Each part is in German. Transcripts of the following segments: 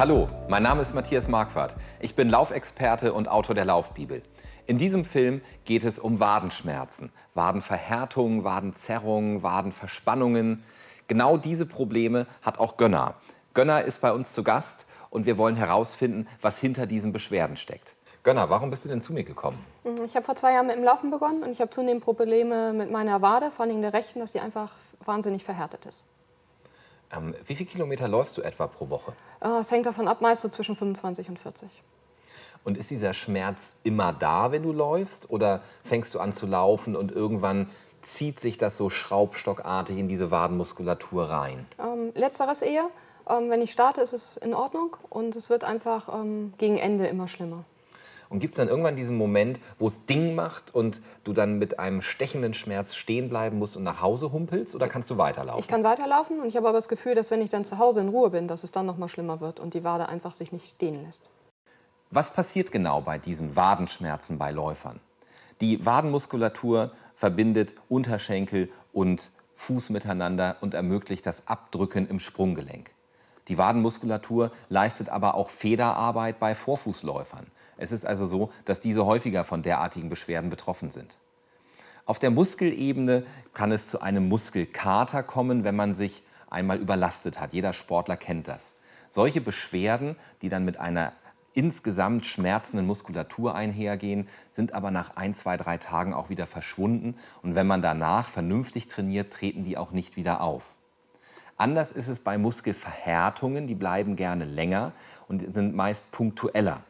Hallo, mein Name ist Matthias Marquardt. Ich bin Laufexperte und Autor der Laufbibel. In diesem Film geht es um Wadenschmerzen, Wadenverhärtungen, Wadenzerrungen, Wadenverspannungen. Genau diese Probleme hat auch Gönner. Gönner ist bei uns zu Gast und wir wollen herausfinden, was hinter diesen Beschwerden steckt. Gönner, warum bist du denn zu mir gekommen? Mhm, ich habe vor zwei Jahren mit dem Laufen begonnen und ich habe zunehmend Probleme mit meiner Wade, vor allem der rechten, dass die einfach wahnsinnig verhärtet ist. Ähm, wie viele Kilometer läufst du etwa pro Woche? Äh, es hängt davon ab, meist so zwischen 25 und 40. Und ist dieser Schmerz immer da, wenn du läufst? Oder fängst du an zu laufen und irgendwann zieht sich das so schraubstockartig in diese Wadenmuskulatur rein? Ähm, letzteres eher. Ähm, wenn ich starte, ist es in Ordnung und es wird einfach ähm, gegen Ende immer schlimmer. Und gibt es dann irgendwann diesen Moment, wo es Ding macht und du dann mit einem stechenden Schmerz stehen bleiben musst und nach Hause humpelst? Oder kannst du weiterlaufen? Ich kann weiterlaufen und ich habe aber das Gefühl, dass wenn ich dann zu Hause in Ruhe bin, dass es dann noch mal schlimmer wird und die Wade einfach sich nicht dehnen lässt. Was passiert genau bei diesen Wadenschmerzen bei Läufern? Die Wadenmuskulatur verbindet Unterschenkel und Fuß miteinander und ermöglicht das Abdrücken im Sprunggelenk. Die Wadenmuskulatur leistet aber auch Federarbeit bei Vorfußläufern. Es ist also so, dass diese häufiger von derartigen Beschwerden betroffen sind. Auf der Muskelebene kann es zu einem Muskelkater kommen, wenn man sich einmal überlastet hat. Jeder Sportler kennt das. Solche Beschwerden, die dann mit einer insgesamt schmerzenden Muskulatur einhergehen, sind aber nach ein, zwei, drei Tagen auch wieder verschwunden. Und wenn man danach vernünftig trainiert, treten die auch nicht wieder auf. Anders ist es bei Muskelverhärtungen, die bleiben gerne länger und sind meist punktueller.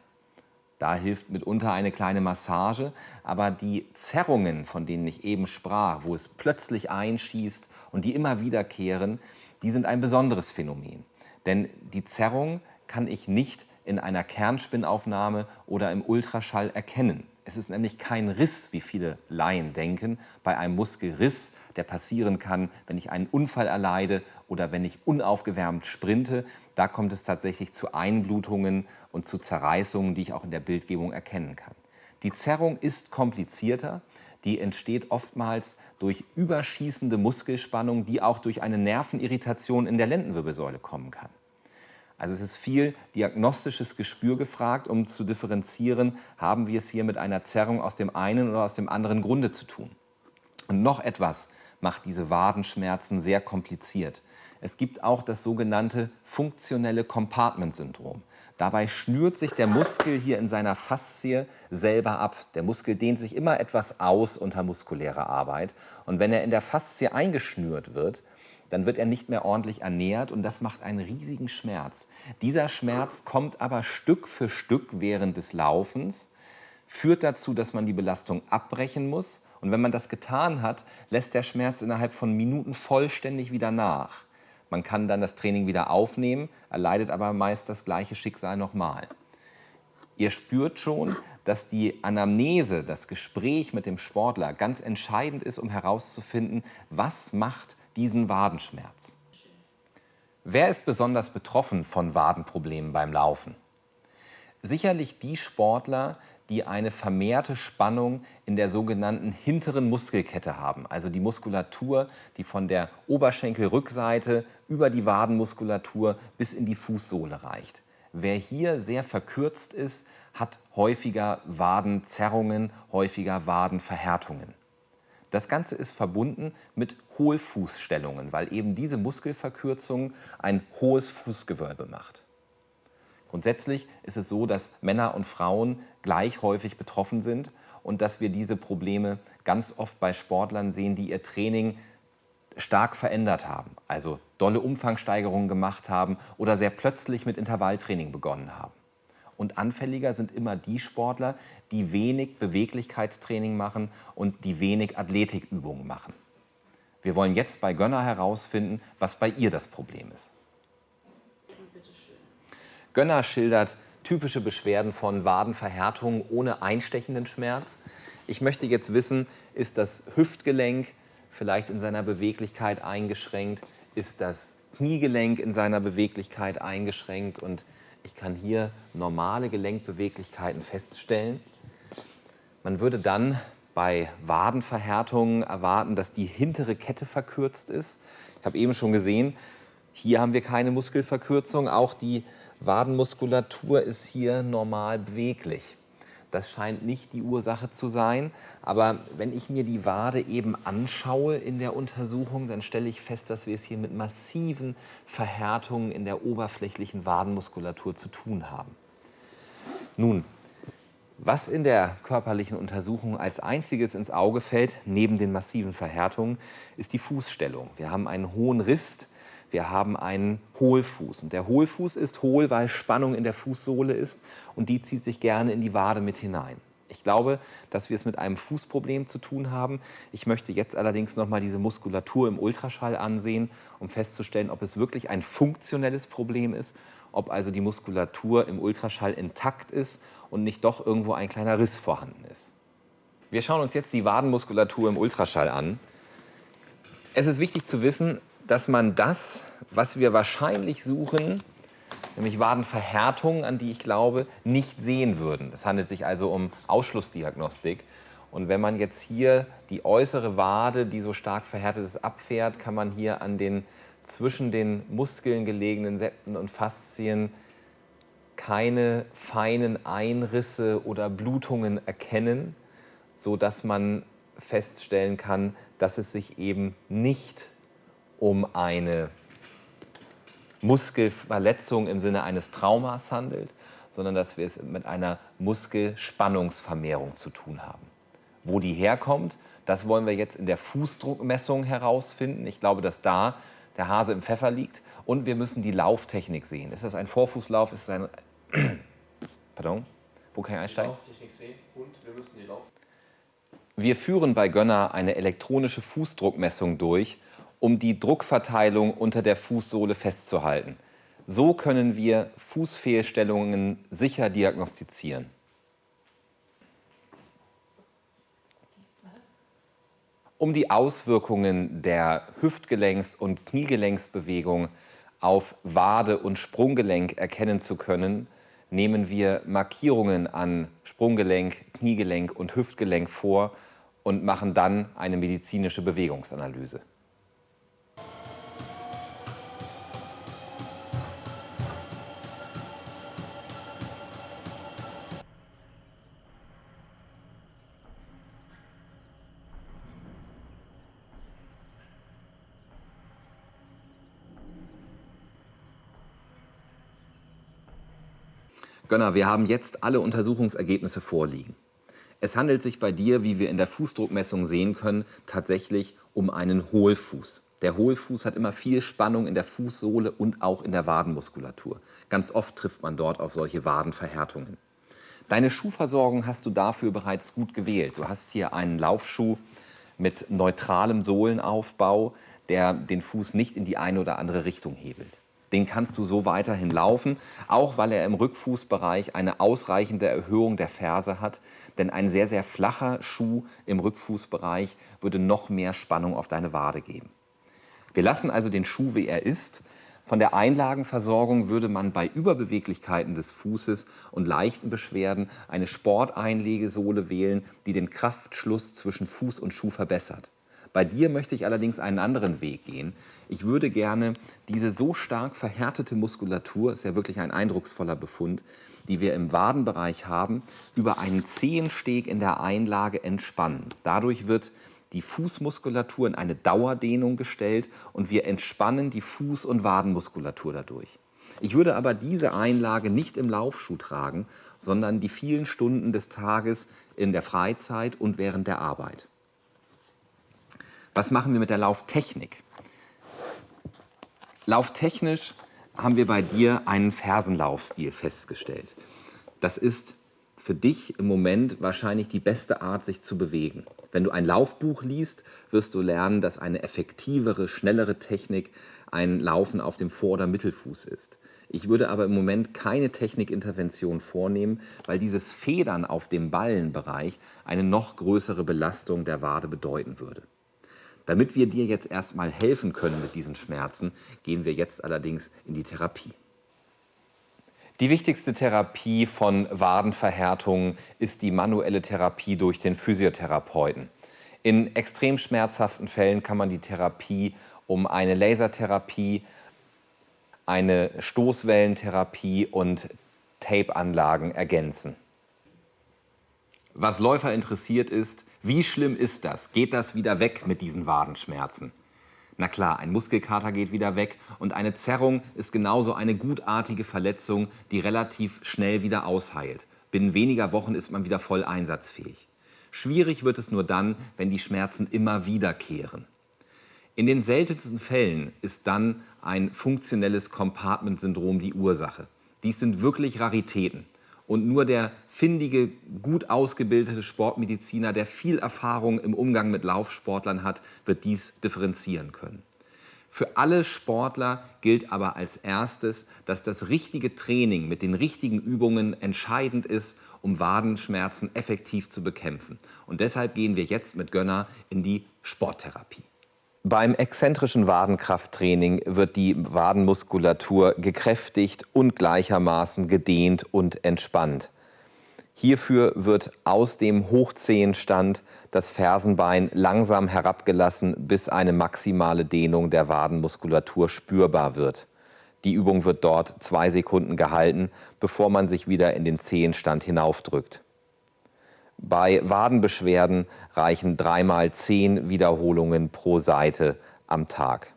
Da hilft mitunter eine kleine Massage, aber die Zerrungen, von denen ich eben sprach, wo es plötzlich einschießt und die immer wiederkehren, die sind ein besonderes Phänomen. Denn die Zerrung kann ich nicht in einer Kernspinnaufnahme oder im Ultraschall erkennen. Es ist nämlich kein Riss, wie viele Laien denken, bei einem Muskelriss, der passieren kann, wenn ich einen Unfall erleide oder wenn ich unaufgewärmt sprinte. Da kommt es tatsächlich zu Einblutungen und zu Zerreißungen, die ich auch in der Bildgebung erkennen kann. Die Zerrung ist komplizierter. Die entsteht oftmals durch überschießende Muskelspannung, die auch durch eine Nervenirritation in der Lendenwirbelsäule kommen kann. Also es ist viel diagnostisches Gespür gefragt, um zu differenzieren, haben wir es hier mit einer Zerrung aus dem einen oder aus dem anderen Grunde zu tun. Und noch etwas macht diese Wadenschmerzen sehr kompliziert. Es gibt auch das sogenannte funktionelle Compartment-Syndrom. Dabei schnürt sich der Muskel hier in seiner Faszie selber ab. Der Muskel dehnt sich immer etwas aus unter muskulärer Arbeit. Und wenn er in der Faszie eingeschnürt wird, dann wird er nicht mehr ordentlich ernährt und das macht einen riesigen Schmerz. Dieser Schmerz kommt aber Stück für Stück während des Laufens, führt dazu, dass man die Belastung abbrechen muss und wenn man das getan hat, lässt der Schmerz innerhalb von Minuten vollständig wieder nach. Man kann dann das Training wieder aufnehmen, erleidet aber meist das gleiche Schicksal nochmal. Ihr spürt schon, dass die Anamnese, das Gespräch mit dem Sportler ganz entscheidend ist, um herauszufinden, was macht diesen Wadenschmerz. Wer ist besonders betroffen von Wadenproblemen beim Laufen? Sicherlich die Sportler, die eine vermehrte Spannung in der sogenannten hinteren Muskelkette haben, also die Muskulatur, die von der Oberschenkelrückseite über die Wadenmuskulatur bis in die Fußsohle reicht. Wer hier sehr verkürzt ist, hat häufiger Wadenzerrungen, häufiger Wadenverhärtungen. Das Ganze ist verbunden mit Hohlfußstellungen, weil eben diese Muskelverkürzung ein hohes Fußgewölbe macht. Grundsätzlich ist es so, dass Männer und Frauen gleich häufig betroffen sind und dass wir diese Probleme ganz oft bei Sportlern sehen, die ihr Training stark verändert haben, also dolle Umfangsteigerungen gemacht haben oder sehr plötzlich mit Intervalltraining begonnen haben. Und anfälliger sind immer die Sportler, die wenig Beweglichkeitstraining machen und die wenig Athletikübungen machen. Wir wollen jetzt bei Gönner herausfinden, was bei ihr das Problem ist. Gönner schildert typische Beschwerden von Wadenverhärtungen ohne einstechenden Schmerz. Ich möchte jetzt wissen, ist das Hüftgelenk vielleicht in seiner Beweglichkeit eingeschränkt? Ist das Kniegelenk in seiner Beweglichkeit eingeschränkt? Und ich kann hier normale Gelenkbeweglichkeiten feststellen. Man würde dann bei Wadenverhärtungen erwarten, dass die hintere Kette verkürzt ist. Ich habe eben schon gesehen, hier haben wir keine Muskelverkürzung. Auch die Wadenmuskulatur ist hier normal beweglich. Das scheint nicht die Ursache zu sein. Aber wenn ich mir die Wade eben anschaue in der Untersuchung, dann stelle ich fest, dass wir es hier mit massiven Verhärtungen in der oberflächlichen Wadenmuskulatur zu tun haben. Nun, was in der körperlichen Untersuchung als einziges ins Auge fällt, neben den massiven Verhärtungen, ist die Fußstellung. Wir haben einen hohen Rist, wir haben einen Hohlfuß. Und der Hohlfuß ist hohl, weil Spannung in der Fußsohle ist und die zieht sich gerne in die Wade mit hinein. Ich glaube, dass wir es mit einem Fußproblem zu tun haben. Ich möchte jetzt allerdings noch mal diese Muskulatur im Ultraschall ansehen, um festzustellen, ob es wirklich ein funktionelles Problem ist, ob also die Muskulatur im Ultraschall intakt ist und nicht doch irgendwo ein kleiner Riss vorhanden ist. Wir schauen uns jetzt die Wadenmuskulatur im Ultraschall an. Es ist wichtig zu wissen, dass man das, was wir wahrscheinlich suchen, nämlich Wadenverhärtungen, an die ich glaube, nicht sehen würden. Es handelt sich also um Ausschlussdiagnostik. Und wenn man jetzt hier die äußere Wade, die so stark verhärtet ist, abfährt, kann man hier an den zwischen den Muskeln gelegenen Septen und Faszien keine feinen Einrisse oder Blutungen erkennen, sodass man feststellen kann, dass es sich eben nicht um eine Muskelverletzung im Sinne eines Traumas handelt, sondern dass wir es mit einer Muskelspannungsvermehrung zu tun haben. Wo die herkommt, das wollen wir jetzt in der Fußdruckmessung herausfinden. Ich glaube, dass da der Hase im Pfeffer liegt. Und wir müssen die Lauftechnik sehen. Ist das ein Vorfußlauf? Ist es ein Pardon? Wo kann ich einsteigen? Lauftechnik sehen und wir müssen die Lauf. Wir führen bei Gönner eine elektronische Fußdruckmessung durch, um die Druckverteilung unter der Fußsohle festzuhalten. So können wir Fußfehlstellungen sicher diagnostizieren. Um die Auswirkungen der Hüftgelenks- und Kniegelenksbewegung auf Wade und Sprunggelenk erkennen zu können, nehmen wir Markierungen an Sprunggelenk, Kniegelenk und Hüftgelenk vor und machen dann eine medizinische Bewegungsanalyse. Gönner, wir haben jetzt alle Untersuchungsergebnisse vorliegen. Es handelt sich bei dir, wie wir in der Fußdruckmessung sehen können, tatsächlich um einen Hohlfuß. Der Hohlfuß hat immer viel Spannung in der Fußsohle und auch in der Wadenmuskulatur. Ganz oft trifft man dort auf solche Wadenverhärtungen. Deine Schuhversorgung hast du dafür bereits gut gewählt. Du hast hier einen Laufschuh mit neutralem Sohlenaufbau, der den Fuß nicht in die eine oder andere Richtung hebelt den kannst du so weiterhin laufen, auch weil er im Rückfußbereich eine ausreichende Erhöhung der Ferse hat. Denn ein sehr, sehr flacher Schuh im Rückfußbereich würde noch mehr Spannung auf deine Wade geben. Wir lassen also den Schuh, wie er ist. Von der Einlagenversorgung würde man bei Überbeweglichkeiten des Fußes und leichten Beschwerden eine Sporteinlegesohle wählen, die den Kraftschluss zwischen Fuß und Schuh verbessert. Bei dir möchte ich allerdings einen anderen Weg gehen. Ich würde gerne diese so stark verhärtete Muskulatur, ist ja wirklich ein eindrucksvoller Befund, die wir im Wadenbereich haben, über einen Zehensteg in der Einlage entspannen. Dadurch wird die Fußmuskulatur in eine Dauerdehnung gestellt und wir entspannen die Fuß- und Wadenmuskulatur dadurch. Ich würde aber diese Einlage nicht im Laufschuh tragen, sondern die vielen Stunden des Tages in der Freizeit und während der Arbeit. Was machen wir mit der Lauftechnik? Lauftechnisch haben wir bei dir einen Fersenlaufstil festgestellt. Das ist für dich im Moment wahrscheinlich die beste Art, sich zu bewegen. Wenn du ein Laufbuch liest, wirst du lernen, dass eine effektivere, schnellere Technik ein Laufen auf dem Vor- oder Mittelfuß ist. Ich würde aber im Moment keine Technikintervention vornehmen, weil dieses Federn auf dem Ballenbereich eine noch größere Belastung der Wade bedeuten würde. Damit wir dir jetzt erstmal helfen können mit diesen Schmerzen, gehen wir jetzt allerdings in die Therapie. Die wichtigste Therapie von Wadenverhärtungen ist die manuelle Therapie durch den Physiotherapeuten. In extrem schmerzhaften Fällen kann man die Therapie um eine Lasertherapie, eine Stoßwellentherapie und Tape-Anlagen ergänzen. Was Läufer interessiert ist, wie schlimm ist das? Geht das wieder weg mit diesen Wadenschmerzen? Na klar, ein Muskelkater geht wieder weg und eine Zerrung ist genauso eine gutartige Verletzung, die relativ schnell wieder ausheilt. Binnen weniger Wochen ist man wieder voll einsatzfähig. Schwierig wird es nur dann, wenn die Schmerzen immer wiederkehren. In den seltensten Fällen ist dann ein funktionelles Compartment-Syndrom die Ursache. Dies sind wirklich Raritäten. Und nur der findige, gut ausgebildete Sportmediziner, der viel Erfahrung im Umgang mit Laufsportlern hat, wird dies differenzieren können. Für alle Sportler gilt aber als erstes, dass das richtige Training mit den richtigen Übungen entscheidend ist, um Wadenschmerzen effektiv zu bekämpfen. Und deshalb gehen wir jetzt mit Gönner in die Sporttherapie. Beim exzentrischen Wadenkrafttraining wird die Wadenmuskulatur gekräftigt und gleichermaßen gedehnt und entspannt. Hierfür wird aus dem Hochzehenstand das Fersenbein langsam herabgelassen, bis eine maximale Dehnung der Wadenmuskulatur spürbar wird. Die Übung wird dort zwei Sekunden gehalten, bevor man sich wieder in den Zehenstand hinaufdrückt. Bei Wadenbeschwerden reichen dreimal zehn Wiederholungen pro Seite am Tag.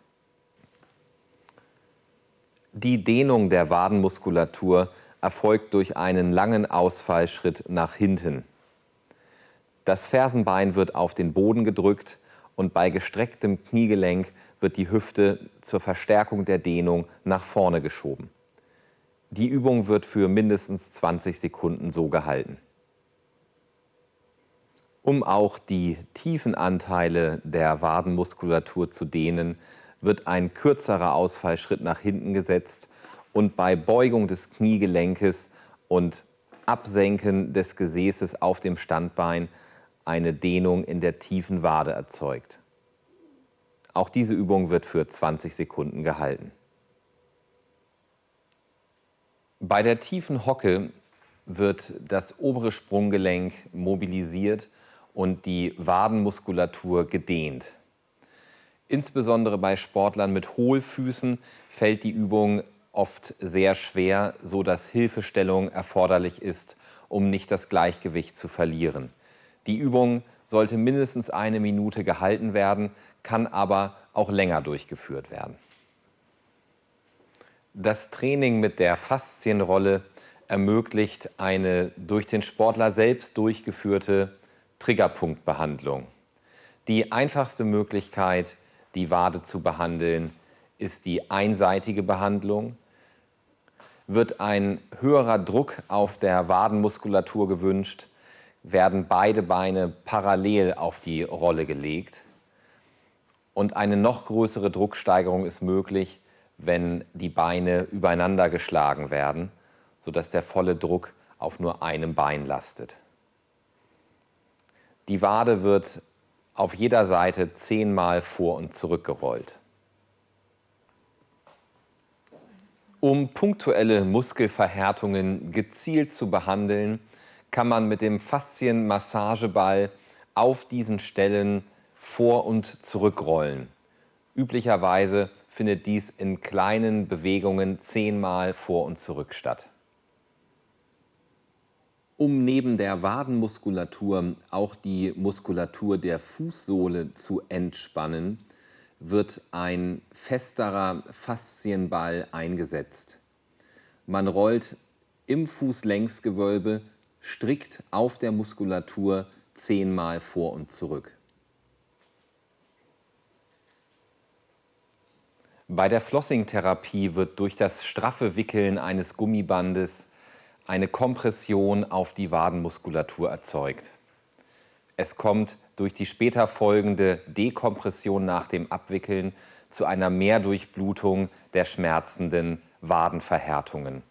Die Dehnung der Wadenmuskulatur erfolgt durch einen langen Ausfallschritt nach hinten. Das Fersenbein wird auf den Boden gedrückt und bei gestrecktem Kniegelenk wird die Hüfte zur Verstärkung der Dehnung nach vorne geschoben. Die Übung wird für mindestens 20 Sekunden so gehalten. Um auch die tiefen Anteile der Wadenmuskulatur zu dehnen, wird ein kürzerer Ausfallschritt nach hinten gesetzt und bei Beugung des Kniegelenkes und Absenken des Gesäßes auf dem Standbein eine Dehnung in der tiefen Wade erzeugt. Auch diese Übung wird für 20 Sekunden gehalten. Bei der tiefen Hocke wird das obere Sprunggelenk mobilisiert und die Wadenmuskulatur gedehnt. Insbesondere bei Sportlern mit Hohlfüßen fällt die Übung oft sehr schwer, so dass Hilfestellung erforderlich ist, um nicht das Gleichgewicht zu verlieren. Die Übung sollte mindestens eine Minute gehalten werden, kann aber auch länger durchgeführt werden. Das Training mit der Faszienrolle ermöglicht eine durch den Sportler selbst durchgeführte Triggerpunktbehandlung. Die einfachste Möglichkeit, die Wade zu behandeln, ist die einseitige Behandlung. Wird ein höherer Druck auf der Wadenmuskulatur gewünscht, werden beide Beine parallel auf die Rolle gelegt. Und eine noch größere Drucksteigerung ist möglich, wenn die Beine übereinander geschlagen werden, sodass der volle Druck auf nur einem Bein lastet. Die Wade wird auf jeder Seite zehnmal vor und zurück gerollt. Um punktuelle Muskelverhärtungen gezielt zu behandeln, kann man mit dem Faszienmassageball auf diesen Stellen vor- und zurückrollen. Üblicherweise findet dies in kleinen Bewegungen zehnmal vor und zurück statt. Um neben der Wadenmuskulatur auch die Muskulatur der Fußsohle zu entspannen, wird ein festerer Faszienball eingesetzt. Man rollt im Fußlängsgewölbe strikt auf der Muskulatur zehnmal vor und zurück. Bei der Flossing-Therapie wird durch das straffe Wickeln eines Gummibandes eine Kompression auf die Wadenmuskulatur erzeugt. Es kommt durch die später folgende Dekompression nach dem Abwickeln zu einer Mehrdurchblutung der schmerzenden Wadenverhärtungen.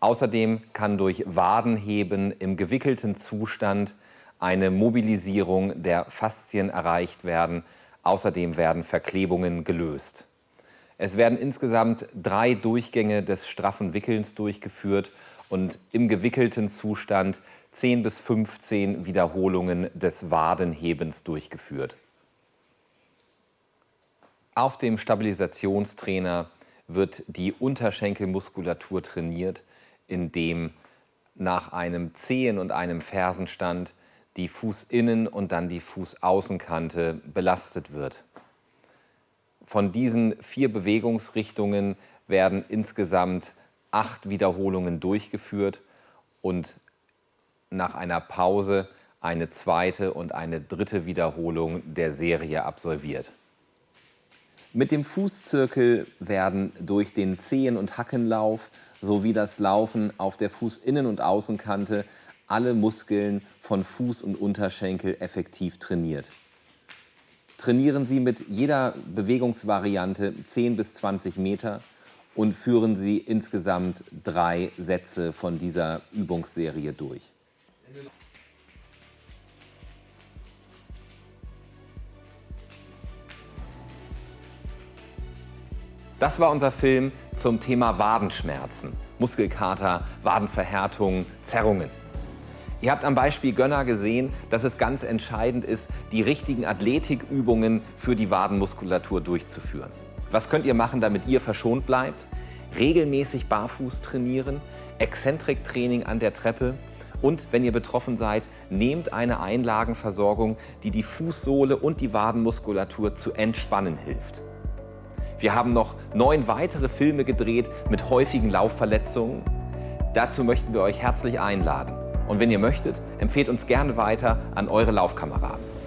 Außerdem kann durch Wadenheben im gewickelten Zustand eine Mobilisierung der Faszien erreicht werden. Außerdem werden Verklebungen gelöst. Es werden insgesamt drei Durchgänge des straffen Wickelns durchgeführt und im gewickelten Zustand 10 bis 15 Wiederholungen des Wadenhebens durchgeführt. Auf dem Stabilisationstrainer wird die Unterschenkelmuskulatur trainiert, indem nach einem Zehen- und einem Fersenstand die Fußinnen- und dann die Fußaußenkante belastet wird. Von diesen vier Bewegungsrichtungen werden insgesamt acht Wiederholungen durchgeführt und nach einer Pause eine zweite und eine dritte Wiederholung der Serie absolviert. Mit dem Fußzirkel werden durch den Zehen- und Hackenlauf sowie das Laufen auf der Fußinnen- und Außenkante alle Muskeln von Fuß und Unterschenkel effektiv trainiert. Trainieren Sie mit jeder Bewegungsvariante 10 bis 20 Meter und führen Sie insgesamt drei Sätze von dieser Übungsserie durch. Das war unser Film zum Thema Wadenschmerzen, Muskelkater, Wadenverhärtung, Zerrungen. Ihr habt am Beispiel Gönner gesehen, dass es ganz entscheidend ist, die richtigen Athletikübungen für die Wadenmuskulatur durchzuführen. Was könnt ihr machen, damit ihr verschont bleibt? Regelmäßig barfuß trainieren, Exzentriktraining an der Treppe und wenn ihr betroffen seid, nehmt eine Einlagenversorgung, die die Fußsohle und die Wadenmuskulatur zu entspannen hilft. Wir haben noch neun weitere Filme gedreht mit häufigen Laufverletzungen. Dazu möchten wir euch herzlich einladen. Und wenn ihr möchtet, empfehlt uns gerne weiter an eure Laufkameraden.